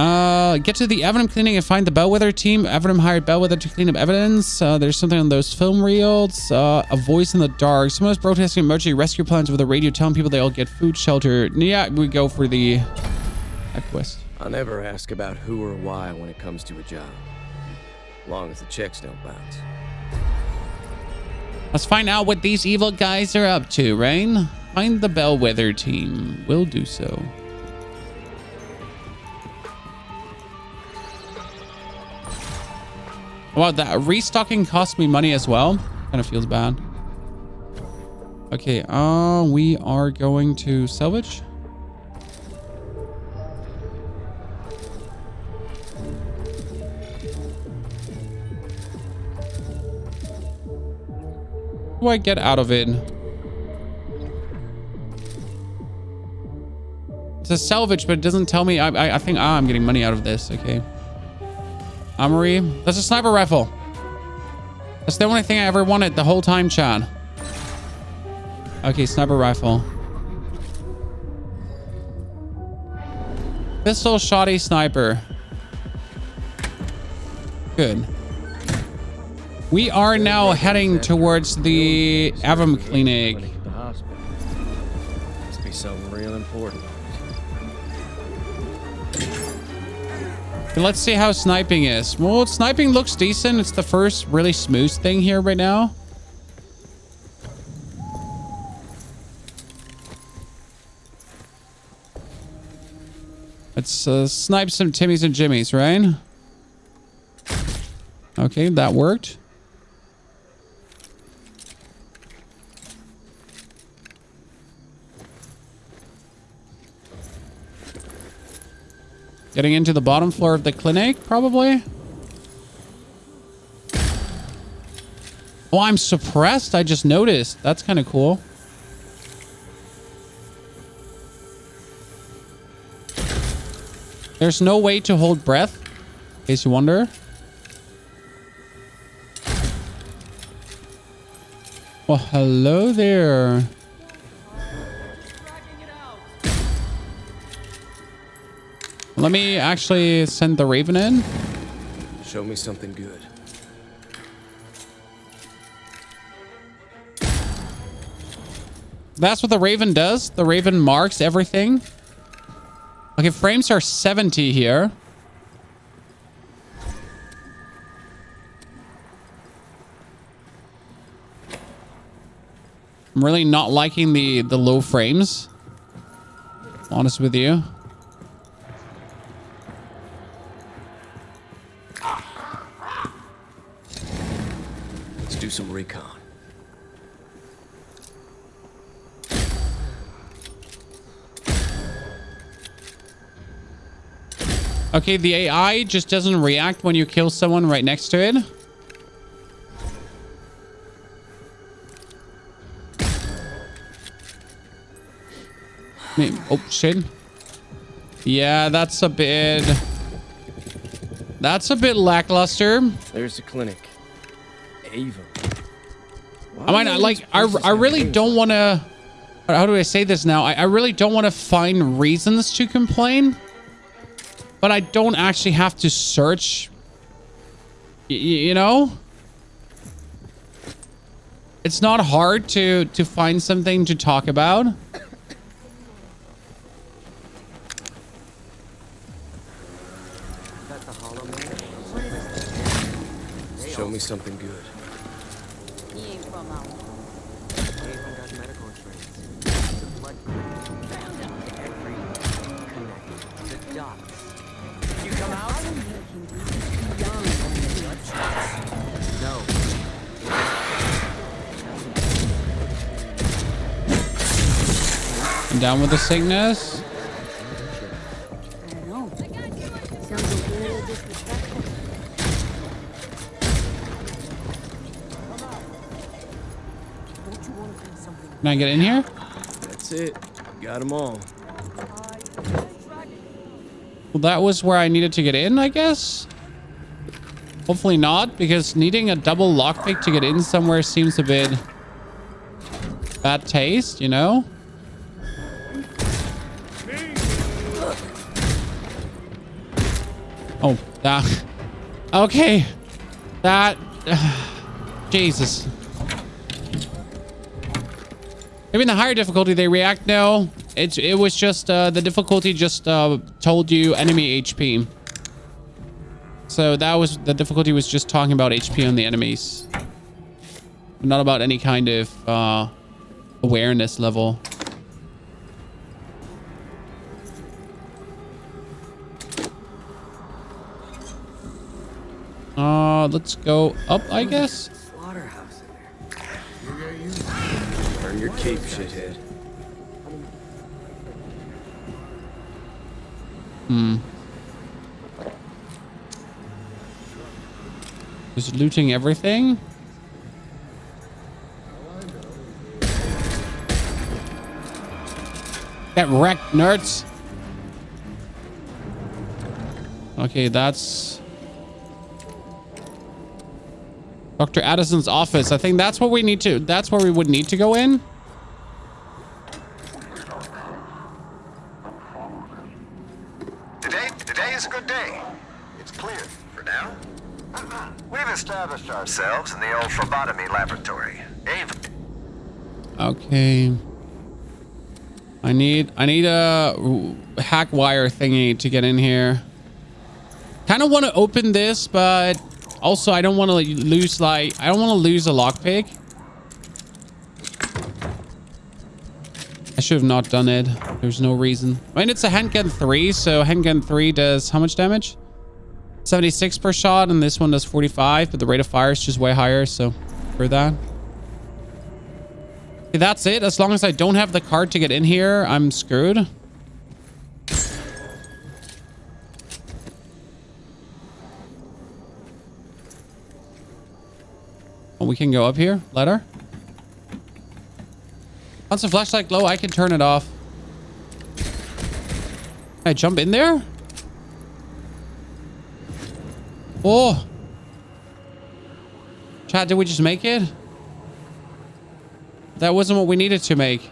Uh, get to the Aevum cleaning and find the Bellwether team. Aevum hired Bellwether to clean up evidence. Uh, there's something on those film reels. Uh, a voice in the dark. Someone is protesting emergency rescue plans over the radio, telling people they all get food, shelter. Yeah, we go for the quest. I never ask about who or why when it comes to a job. Long as the checks don't bounce. Let's find out what these evil guys are up to, Rain. Find the Bellwether team. We'll do so. Wow, that restocking cost me money as well. Kind of feels bad. Okay, uh, we are going to salvage. Do I get out of it? It's a salvage, but it doesn't tell me. I, I, I think ah, I'm getting money out of this. Okay. Armory. That's a sniper rifle. That's the only thing I ever wanted the whole time, Chad. Okay, sniper rifle. Pistol, shoddy, sniper. Good. We are now heading towards the Aevum Clinic. Must be something real important. Okay, Let's see how sniping is. Well, sniping looks decent. It's the first really smooth thing here right now. Let's uh, snipe some Timmies and Jimmies, right? Okay, that worked. Getting into the bottom floor of the clinic, probably. Oh, I'm suppressed. I just noticed. That's kind of cool. There's no way to hold breath, in case you wonder. Well, hello there. Let me actually send the Raven in. Show me something good. That's what the Raven does. The Raven marks everything. Okay, frames are 70 here. I'm really not liking the, the low frames. Honest with you. Do recon. Okay, the AI just doesn't react when you kill someone right next to it. Oh, shit. Yeah, that's a bit... That's a bit lackluster. There's the clinic. Ava. I might not like. I, I really don't want to. How do I say this now? I, I really don't want to find reasons to complain, but I don't actually have to search. Y- y- you know, it's not hard to to find something to talk about. That's a hollow man. Show me something down with the sickness. I don't know. Sounds a little disrespectful. Can I get in here? That's it. Got them all. Well, that was where I needed to get in, I guess. Hopefully not, because needing a double lockpick to get in somewhere seems a bit bad taste, you know? Oh. Okay. That. Jesus. Maybe in the higher difficulty they react. No, it it was just uh, the difficulty just uh, told you enemy HP. So that was the difficulty was just talking about HP on the enemies, not about any kind of uh, awareness level. Uh, let's go up, I guess. Slaughterhouse in there. Earn your cape, shithead. Hmm. Just looting everything. Get wrecked, nerds. Okay, that's Dr. Addison's office. I think that's what we need to. That's where we would need to go in. Today, today is a good day. It's clear for now. Uh-huh. We've established ourselves in the old phlebotomy laboratory. Ava. Okay. I need I need a hack wire thingy to get in here. Kind of want to open this, but also I don't want to lose like I don't want to lose a lockpick. I should have not done it. There's no reason. I mean, it's a handgun 3, so handgun 3 does how much damage? 76 per shot, and this one does 45, but the rate of fire is just way higher, so for that. Okay, that's it. As long as I don't have the card to get in here, I'm screwed. We can go up here. Ladder. Once the flashlight low, I can turn it off. Can I jump in there? Oh. Chat, did we just make it? That wasn't what we needed to make.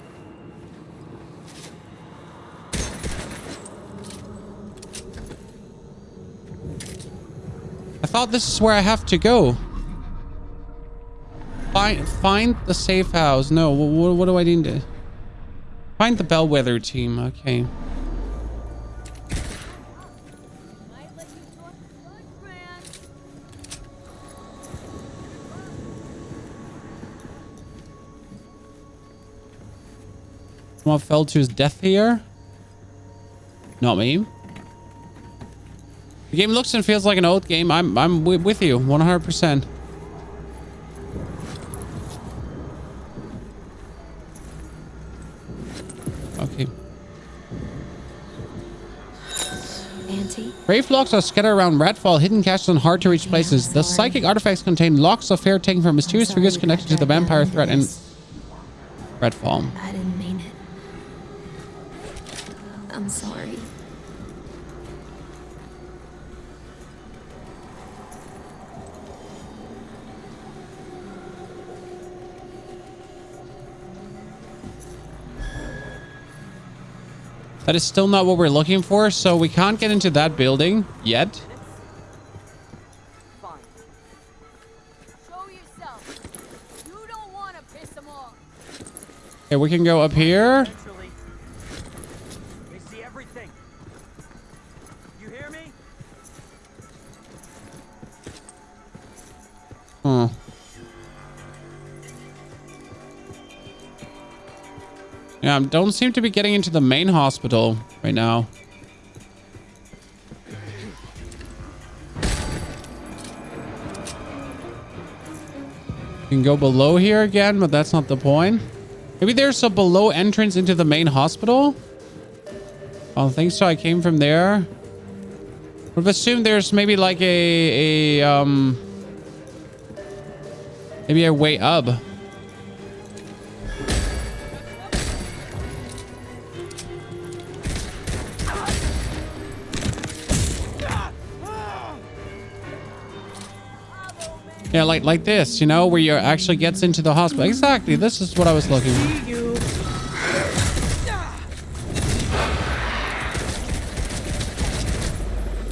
I thought this is where I have to go. Find find the safe house. No, what, what do I need to... Find the bellwether team. Okay. Someone fell to his death here. Not me. The game looks and feels like an old game. I'm I'm with you 100%. Brave locks are scattered around Redfall, hidden caches and hard to reach places. The psychic artifacts contain locks of fare taken from mysterious figures connected to the vampire threat in Redfall. I didn't mean it. I'm sorry. That is still not what we're looking for, so we can't get into that building yet. Show yourself. You don't want to piss them off. Okay, we can go up here. They see everything. You hear me? Hmm. Yeah, I don't seem to be getting into the main hospital right now. You can go below here again, but that's not the point. Maybe there's a below entrance into the main hospital? I don't think so. I came from there. Have assumed there's maybe like a, a, um... Maybe a way up. Yeah, like like this, you know, where you actually gets into the hospital. Exactly. This is what I was looking for.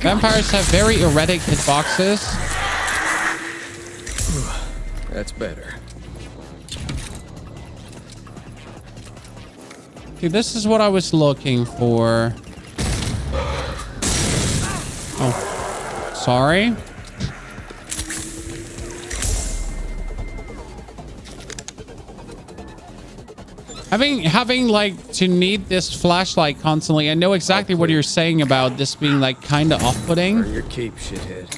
Vampires have very erratic hitboxes. That's better. Okay, this is what I was looking for. Oh, sorry. Having having like to need this flashlight constantly, I know exactly what you're saying about this being like kind of off-putting. Your keep, shithead.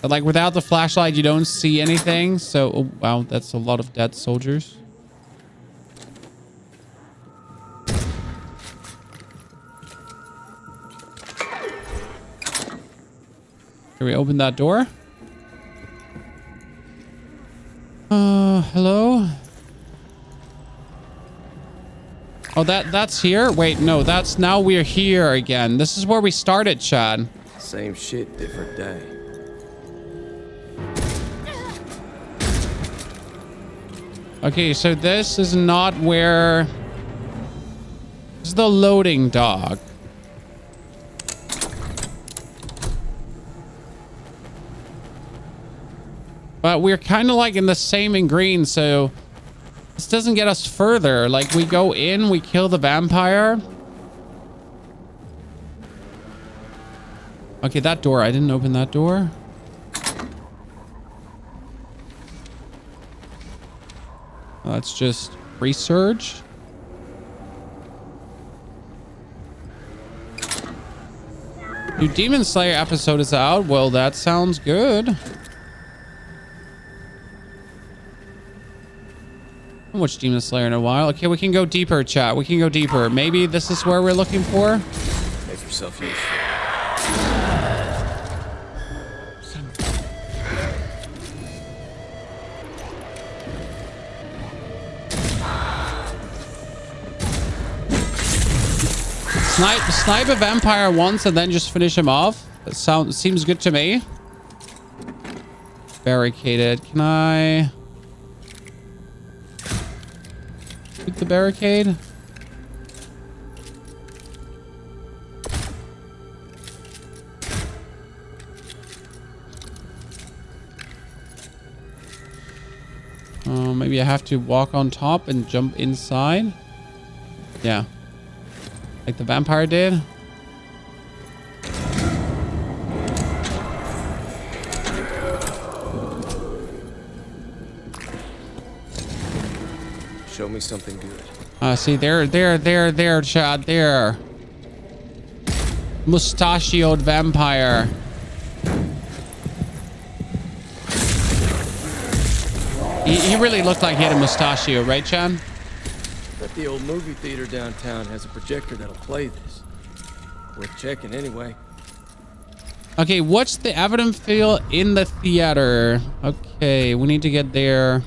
But like without the flashlight, you don't see anything. So, oh, wow, that's a lot of dead soldiers. Can we open that door? Uh, hello? Oh, that that's here? Wait, no, that's now we're here again. This is where we started, Chad. Same shit, different day. Okay, so this is not where... This is the loading dock. But we're kind of like in the same in green, so... This doesn't get us further. Like, we go in, we kill the vampire. Okay, that door. I didn't open that door. Let's just research. New Demon Slayer episode is out. Well, that sounds good. Haven't watched Demon Slayer in a while. Okay, we can go deeper, chat. We can go deeper. Maybe this is where we're looking for. Make yourself useful. Snipe, snipe a vampire once and then just finish him off. That sounds seems good to me. Barricaded. Can I the barricade? Uh, maybe I have to walk on top and jump inside. Yeah. Like the vampire did. Me something good. Uh, see, there, there, there, there, Chad, there. Mustachioed vampire. He, he really looked like he had a mustachio, right, Chad? Bet the old movie theater downtown has a projector that'll play this. Worth checking anyway. Okay, what's the evidence feel in the theater? Okay, we need to get there.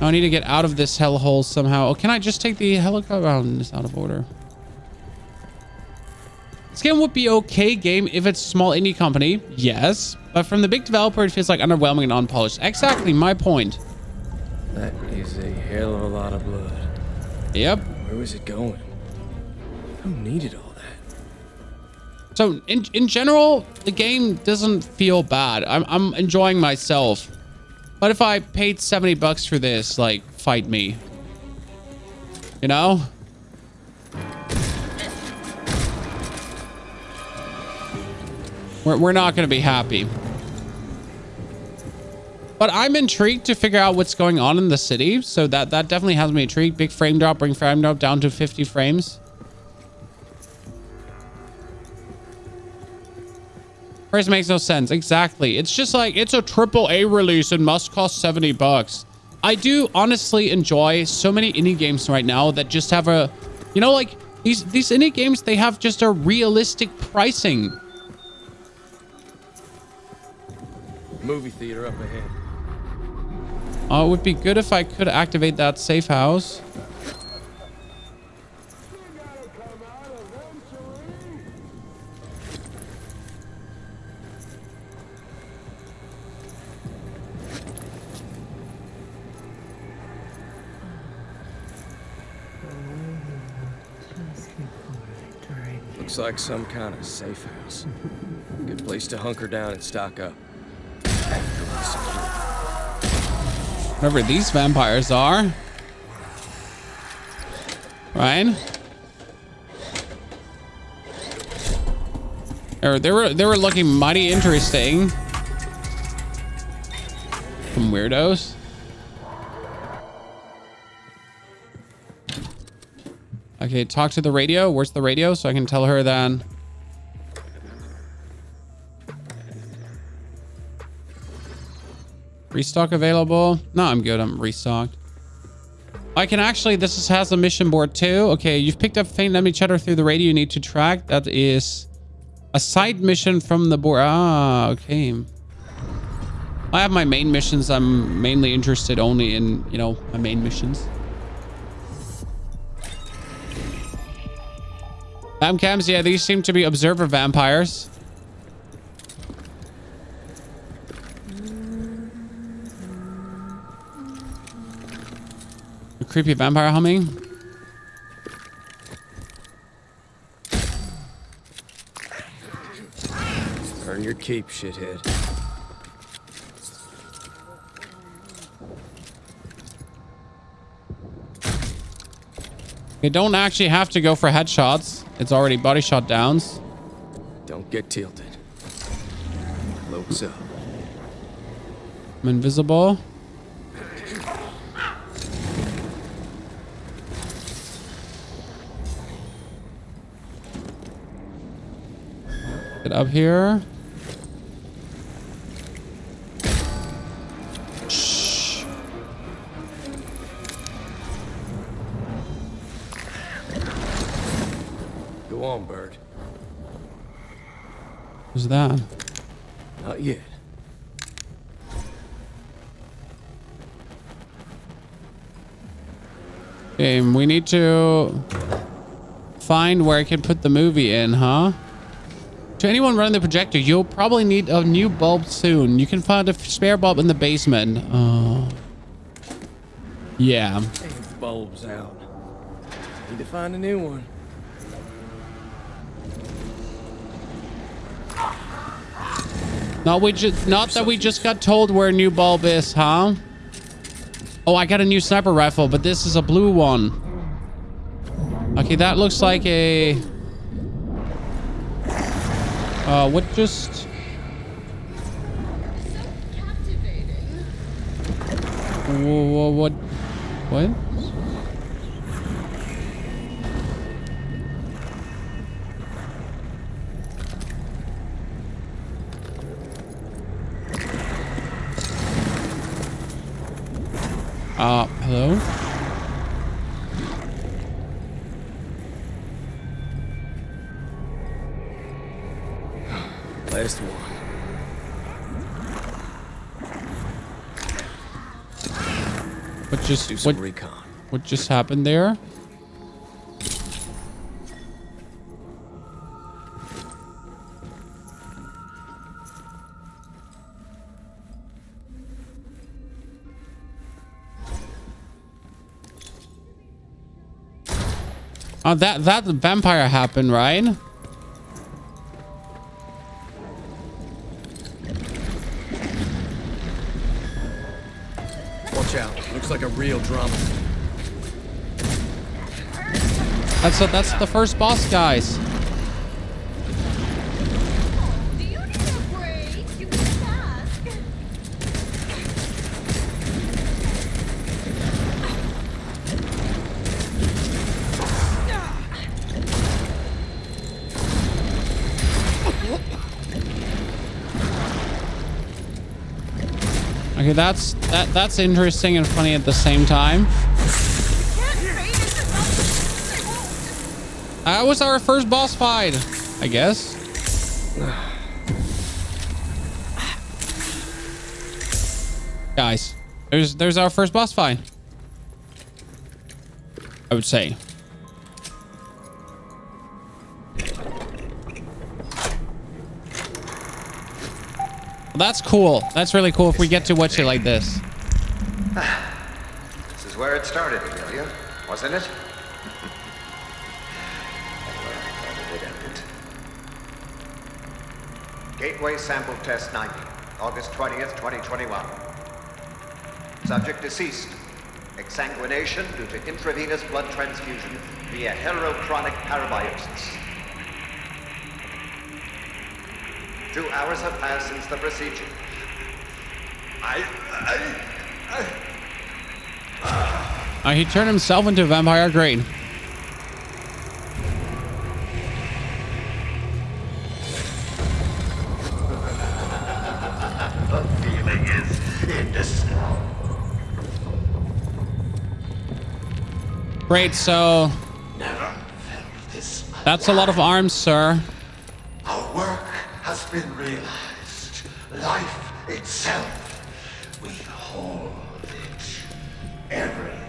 I need to get out of this hellhole somehow. Oh, can I just take the helicopter? Oh, it's out of order. This game would be okay game if it's a small indie company. Yes. But from the big developer, it feels like underwhelming and unpolished. Exactly my point. That is a hell of a lot of blood. Yep. Where was it going? Who needed all that? So in, in general, the game doesn't feel bad. I'm, I'm enjoying myself. But if I paid 70 bucks for this, like, fight me. You know? We're, we're not going to be happy. But I'm intrigued to figure out what's going on in the city. So that, that definitely has me intrigued. Big frame drop, bring frame drop down to 50 frames. Price makes no sense. Exactly. It's just like, it's a triple A release and must cost 70 bucks. I do honestly enjoy so many indie games right now that just have a, you know, like these, these indie games, they have just a realistic pricing. Movie theater up ahead. Uh, it would be good if I could activate that safe house. Looks like some kind of safe house. Good place to hunker down and stock up. Whatever these vampires are. Ryan? They were, they were, they were looking mighty interesting. Some weirdos. Okay, talk to the radio. Where's the radio? So I can tell her then. Restock available? No, I'm good. I'm restocked. I can actually, this is, has a mission board too. Okay, you've picked up faint enemy chatter through the radio you need to track. That is a side mission from the board. Ah, okay. I have my main missions. I'm mainly interested only in, you know, my main missions. Vamcams, yeah, these seem to be observer vampires. A creepy vampire humming. Earn your keep, shithead. You don't actually have to go for headshots. It's already body shot downs. Don't get tilted. Cloaks up. I'm invisible. Get up here. That? Not yet. Okay, we need to find where I can put the movie in, huh? To anyone running the projector, you'll probably need a new bulb soon. You can find a spare bulb in the basement. Oh. Yeah. Bulb's out. Need to find a new one. Not we just not that we just got told where a new bulb is, huh? Oh, I got a new sniper rifle, but this is a blue one. Okay, that looks like a uh what just Whoa, whoa, what what? Uh, hello? Last one. What just Do some what, recon. what just happened there? Oh, that that vampire happened, right? Watch out. Looks like a real drama. That's a, that's the first boss, guys. Okay, that's that that's interesting and funny at the same time. That was our first boss fight, I guess. Guys, there's there's our first boss fight. I would say. That's cool. That's really cool if we get to watch it like this. This is where it started, Amelia, wasn't it? It. Gateway sample test 90, August 20th, 2021. Subject deceased. Exsanguination due to intravenous blood transfusion via heterochronic parabiosis. Two hours have passed since the procedure. I, I, I, Uh, he turned himself into a vampire. Green. the feeling is indescribable. Great. So Never felt this. that's a lot of arms, sir. Our work has been realized. Life itself. We hold it. Everything.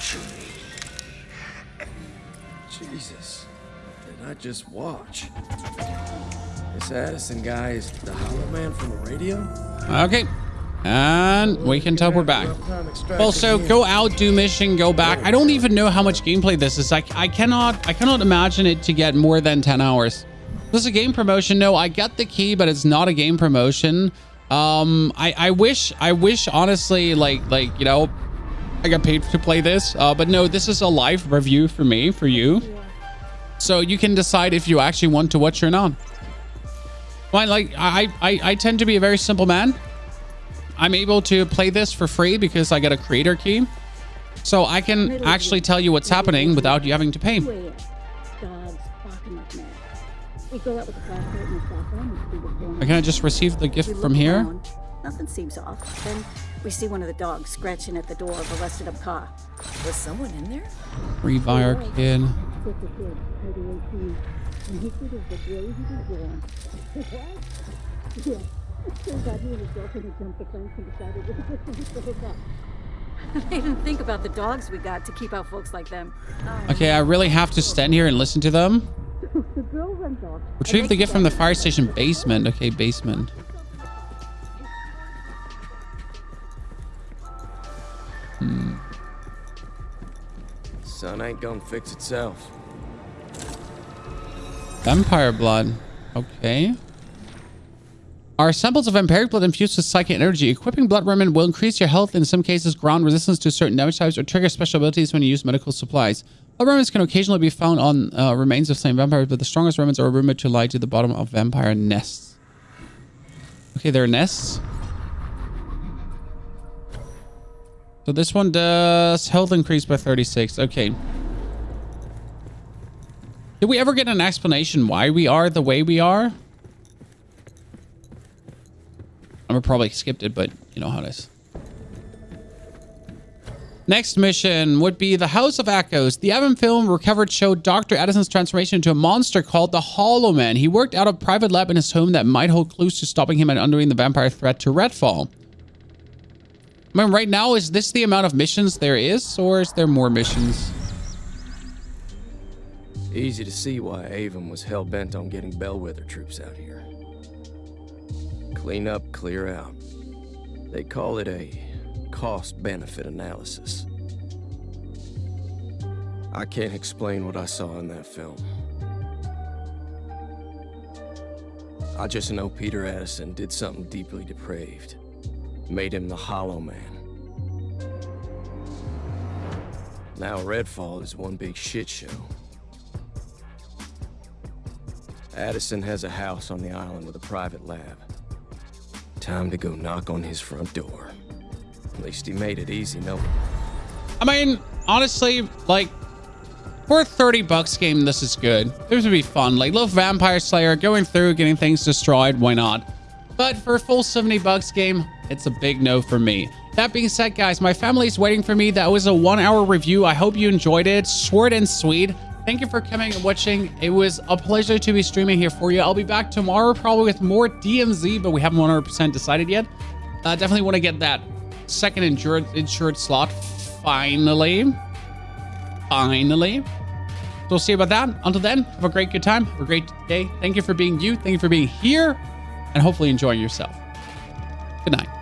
Truly. Jesus. Did I just watch? This Addison guy is the Hollow Man from the radio? Okay. And we can tell we're back. Well, so go out, do mission, go back. I don't even know how much gameplay this is. I, I cannot I cannot imagine it to get more than 10 hours. This is a game promotion. No, I get the key, but it's not a game promotion. Um, I, I wish, I wish honestly, like, like, you know, I got paid to play this. Uh, but no, this is a live review for me, for you. So you can decide if you actually want to watch or not. Well, like, I, I, I tend to be a very simple man. I'm able to play this for free because I get a creator key. So I can actually tell you what's happening without you having to pay. On. Can I just receive the gift from here? around. Nothing seems off. Then we see one of the dogs scratching at the door of a rusted up car. Was someone in there? Revire kid. Just kid, maybe 18, and he said it was the day he was born. what? Yeah. Turns out he and his girlfriend had jumped the fence and decided it was just to hook up. they didn't think about the dogs we got to keep out folks like them. Okay, I really have to stand here and listen to them. The girl runs off. Retrieve the gift from the fire station basement. Okay, basement. Hmm. Sun ain't gonna fix itself. Vampire blood. Okay. Are samples of vampiric blood infused with psychic energy. Equipping blood remnant will increase your health, in some cases ground resistance to certain damage types, or trigger special abilities when you use medical supplies. Remnants can occasionally be found on uh, remains of slain vampires, but the strongest remnants are rumored to lie to the bottom of vampire nests. Okay, there are nests. So this one does health increase by 36. Okay. Did we ever get an explanation why we are the way we are? I probably skipped it, but you know how it is. Next mission would be the House of Echoes. The Evan film recovered showed Dr. Addison's transformation into a monster called the Hollow Man. He worked out a private lab in his home that might hold clues to stopping him and undoing the vampire threat to Redfall. I mean, right now, is this the amount of missions there is, or is there more missions? Easy to see why Aevum was hell-bent on getting Bellwether troops out here. Clean up, clear out. They call it a cost-benefit analysis. I can't explain what I saw in that film. I just know Peter Addison did something deeply depraved. Made him the Hollow Man. Now Redfall is one big shit show. Addison has a house on the island with a private lab. Time to go knock on his front door. At least he made it easy, no? I mean, honestly, like, for a 30 bucks game, this is good. This would be fun. Like, little Vampire Slayer, going through, getting things destroyed, why not? But for a full 70 bucks game, it's a big no for me. That being said, guys, my family's waiting for me. That was a one hour review. I hope you enjoyed it. Short and sweet. Thank you for coming and watching. It was a pleasure to be streaming here for you. I'll be back tomorrow probably with more DMZ, but we haven't 100% decided yet. Uh, definitely want to get that second insured, insured slot finally. Finally. So we'll see about that. Until then, have a great good time. Have a great day. Thank you for being you. Thank you for being here and hopefully enjoying yourself. Good night.